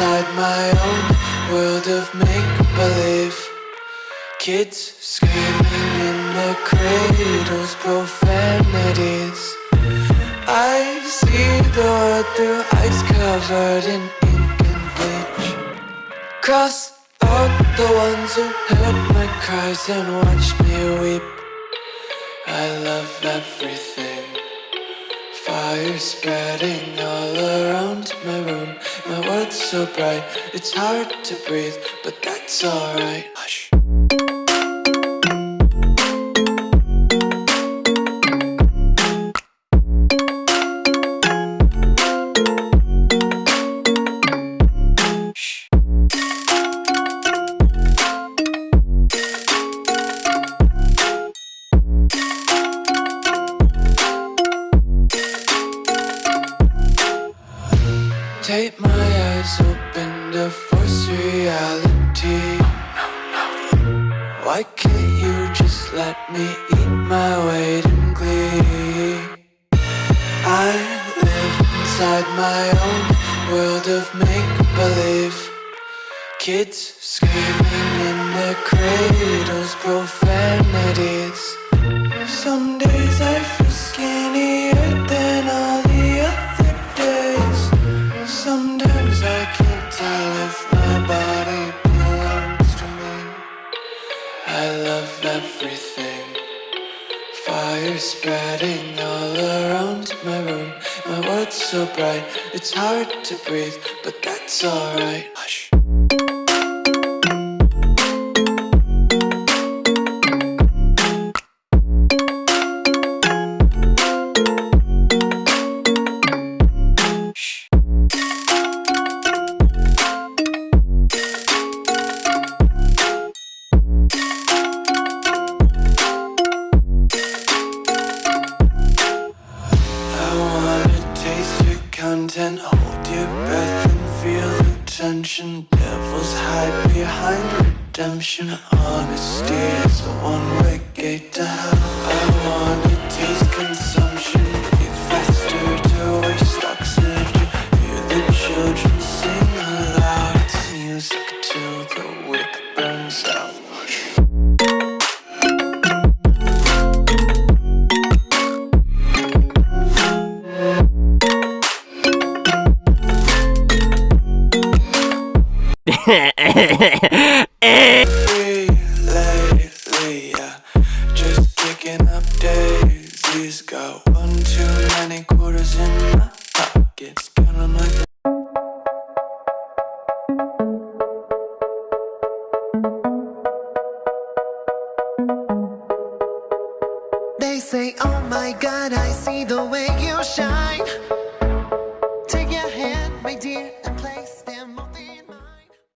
my own world of make-believe. Kids screaming in the cradles, profanities. I see the world through ice covered in ink and bleach. Cross out the ones who heard my cries and watched me weep. I love everything Fire spreading all around my room. My world's so bright, it's hard to breathe But that's alright. Hush Take my eyes open to force reality Why can't you just let me eat my weight in glee? I live inside my own world of make-believe Kids screaming in their cradles, Fire spreading all around my room. My world's so bright, it's hard to breathe But that's alright. Hush content, hold your breath and feel the tension. Devils hide behind redemption. Honesty is a one-way gate to hell. I wanna taste consumption, breathe faster to waste oxygen. Hear the children sing aloud. It's music till the wick lately. Just kicking up daisies. Got one too many quarters in my pockets. Counting like They say, oh my god, I see the way you shine Take your hand, my dear